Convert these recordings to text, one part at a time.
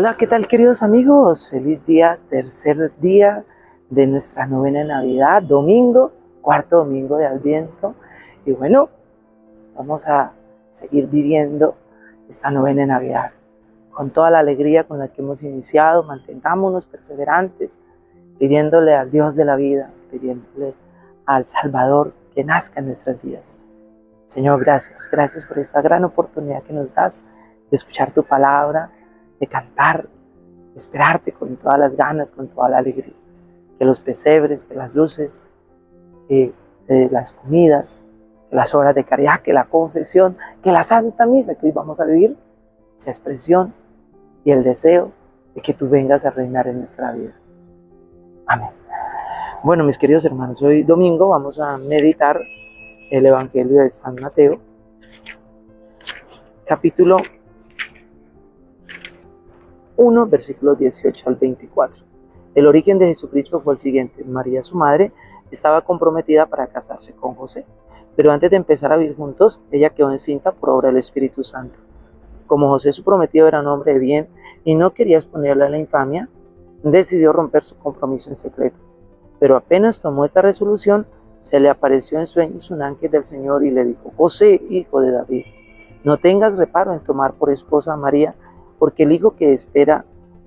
Hola, ¿qué tal queridos amigos? Feliz día, tercer día de nuestra novena Navidad, domingo, cuarto domingo de Adviento. Y bueno, vamos a seguir viviendo esta novena Navidad con toda la alegría con la que hemos iniciado. Mantengámonos perseverantes, pidiéndole al Dios de la vida, pidiéndole al Salvador que nazca en nuestras vidas. Señor, gracias, gracias por esta gran oportunidad que nos das de escuchar tu palabra, de cantar, de esperarte con todas las ganas, con toda la alegría. Que los pesebres, que las luces, que las comidas, que las horas de caridad, que la confesión, que la Santa Misa que hoy vamos a vivir, sea expresión y el deseo de que tú vengas a reinar en nuestra vida. Amén. Bueno, mis queridos hermanos, hoy domingo vamos a meditar el Evangelio de San Mateo, capítulo 1, versículos 18 al 24. El origen de Jesucristo fue el siguiente. María, su madre, estaba comprometida para casarse con José, pero antes de empezar a vivir juntos, ella quedó encinta por obra del Espíritu Santo. Como José, su prometido, era un hombre de bien y no quería exponerle a la infamia, decidió romper su compromiso en secreto. Pero apenas tomó esta resolución, se le apareció en sueños un ángel del Señor y le dijo, José, hijo de David, no tengas reparo en tomar por esposa a María, porque el hijo que espera,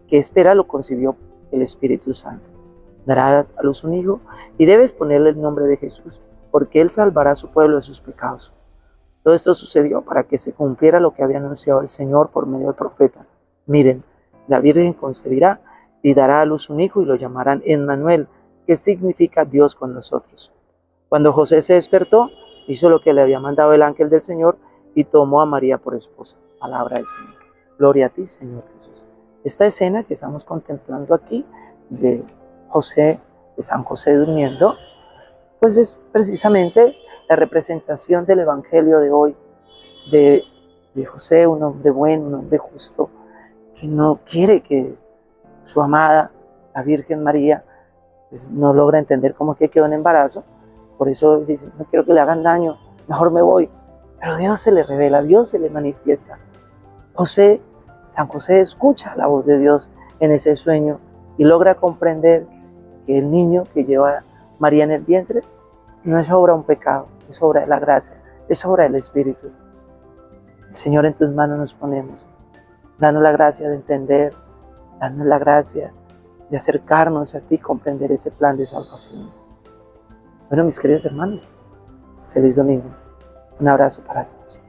que espera lo concibió el Espíritu Santo. Darás a luz un hijo y debes ponerle el nombre de Jesús, porque él salvará a su pueblo de sus pecados. Todo esto sucedió para que se cumpliera lo que había anunciado el Señor por medio del profeta. Miren, la Virgen concebirá y dará a luz un hijo y lo llamarán Emmanuel, que significa Dios con nosotros. Cuando José se despertó, hizo lo que le había mandado el ángel del Señor y tomó a María por esposa. Palabra del Señor. Gloria a ti, Señor Jesús. Esta escena que estamos contemplando aquí de José, de San José durmiendo, pues es precisamente la representación del Evangelio de hoy, de, José, un hombre bueno, un hombre justo, que no quiere que su amada, la Virgen María, pues no logra entender cómo que quedó en embarazo, por eso dice, no quiero que le hagan daño, mejor me voy. Pero Dios se le revela, Dios se le manifiesta. José San José escucha la voz de Dios en ese sueño y logra comprender que el niño que lleva María en el vientre no es obra de un pecado, es obra de la gracia, es obra del Espíritu. Señor, en tus manos nos ponemos. Danos la gracia de entender, danos la gracia de acercarnos a ti comprender ese plan de salvación. Bueno, mis queridos hermanos, feliz domingo. Un abrazo para todos.